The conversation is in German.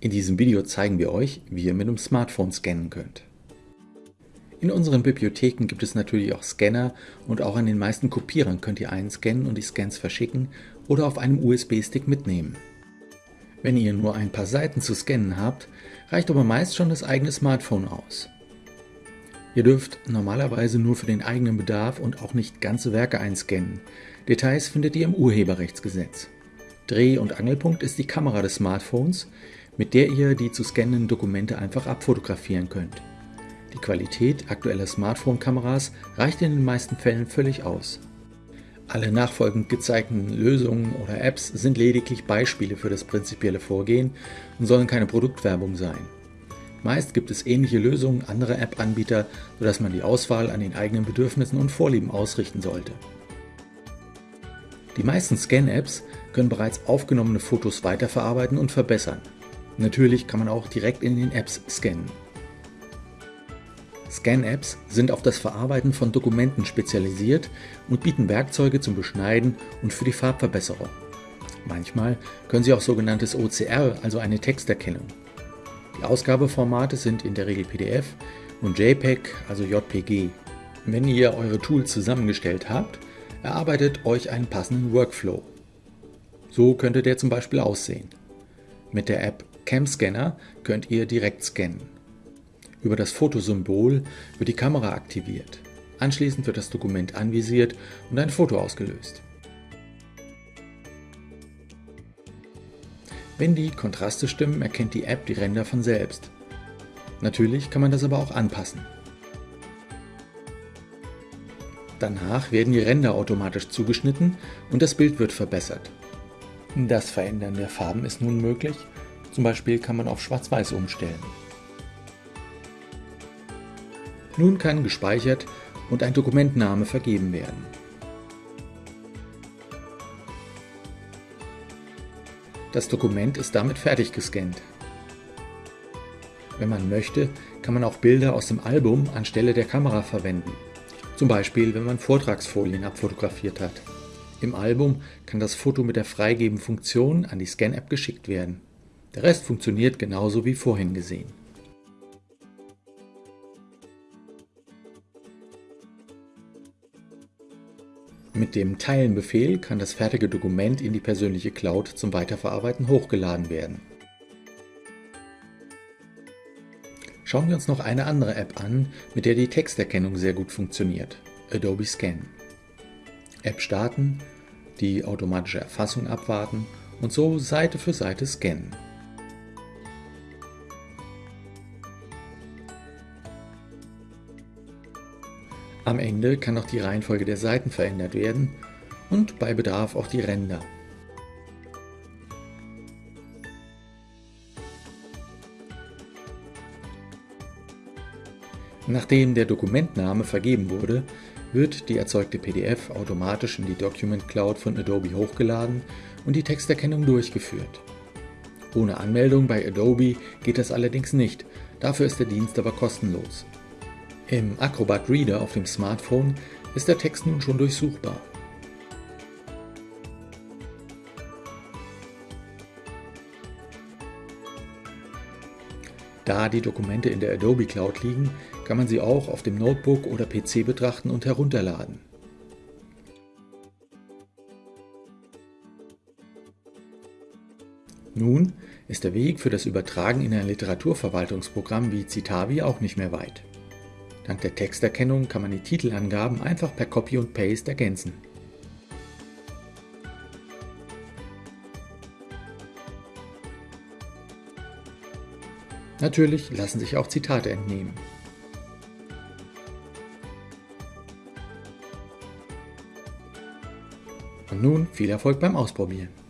In diesem Video zeigen wir euch, wie ihr mit dem Smartphone scannen könnt. In unseren Bibliotheken gibt es natürlich auch Scanner und auch an den meisten Kopierern könnt ihr einscannen und die Scans verschicken oder auf einem USB-Stick mitnehmen. Wenn ihr nur ein paar Seiten zu scannen habt, reicht aber meist schon das eigene Smartphone aus. Ihr dürft normalerweise nur für den eigenen Bedarf und auch nicht ganze Werke einscannen. Details findet ihr im Urheberrechtsgesetz. Dreh- und Angelpunkt ist die Kamera des Smartphones, mit der ihr die zu scannenden Dokumente einfach abfotografieren könnt. Die Qualität aktueller Smartphone-Kameras reicht in den meisten Fällen völlig aus. Alle nachfolgend gezeigten Lösungen oder Apps sind lediglich Beispiele für das prinzipielle Vorgehen und sollen keine Produktwerbung sein. Meist gibt es ähnliche Lösungen anderer App-Anbieter, sodass man die Auswahl an den eigenen Bedürfnissen und Vorlieben ausrichten sollte. Die meisten Scan-Apps können bereits aufgenommene Fotos weiterverarbeiten und verbessern. Natürlich kann man auch direkt in den Apps scannen. Scan-Apps sind auf das Verarbeiten von Dokumenten spezialisiert und bieten Werkzeuge zum Beschneiden und für die Farbverbesserung. Manchmal können sie auch sogenanntes OCR, also eine Texterkennung. Die Ausgabeformate sind in der Regel PDF und JPEG, also JPG. Wenn ihr eure Tools zusammengestellt habt, erarbeitet euch einen passenden Workflow. So könnte der zum Beispiel aussehen. Mit der App CamScanner könnt ihr direkt scannen. Über das Fotosymbol wird die Kamera aktiviert. Anschließend wird das Dokument anvisiert und ein Foto ausgelöst. Wenn die Kontraste stimmen, erkennt die App die Ränder von selbst. Natürlich kann man das aber auch anpassen. Danach werden die Ränder automatisch zugeschnitten und das Bild wird verbessert. Das Verändern der Farben ist nun möglich, zum Beispiel kann man auf Schwarz-Weiß umstellen. Nun kann gespeichert und ein Dokumentname vergeben werden. Das Dokument ist damit fertig gescannt. Wenn man möchte, kann man auch Bilder aus dem Album anstelle der Kamera verwenden. Zum Beispiel, wenn man Vortragsfolien abfotografiert hat. Im Album kann das Foto mit der Freigeben-Funktion an die Scan-App geschickt werden. Der Rest funktioniert genauso wie vorhin gesehen. Mit dem Teilen-Befehl kann das fertige Dokument in die persönliche Cloud zum Weiterverarbeiten hochgeladen werden. Schauen wir uns noch eine andere App an, mit der die Texterkennung sehr gut funktioniert, Adobe Scan. App starten, die automatische Erfassung abwarten und so Seite für Seite scannen. Am Ende kann auch die Reihenfolge der Seiten verändert werden und bei Bedarf auch die Ränder. Nachdem der Dokumentname vergeben wurde, wird die erzeugte PDF automatisch in die Document Cloud von Adobe hochgeladen und die Texterkennung durchgeführt. Ohne Anmeldung bei Adobe geht das allerdings nicht, dafür ist der Dienst aber kostenlos. Im Acrobat Reader auf dem Smartphone ist der Text nun schon durchsuchbar. Da die Dokumente in der Adobe Cloud liegen, kann man sie auch auf dem Notebook oder PC betrachten und herunterladen. Nun ist der Weg für das Übertragen in ein Literaturverwaltungsprogramm wie Citavi auch nicht mehr weit. Dank der Texterkennung kann man die Titelangaben einfach per Copy und Paste ergänzen. Natürlich lassen sich auch Zitate entnehmen. Und nun viel Erfolg beim Ausprobieren.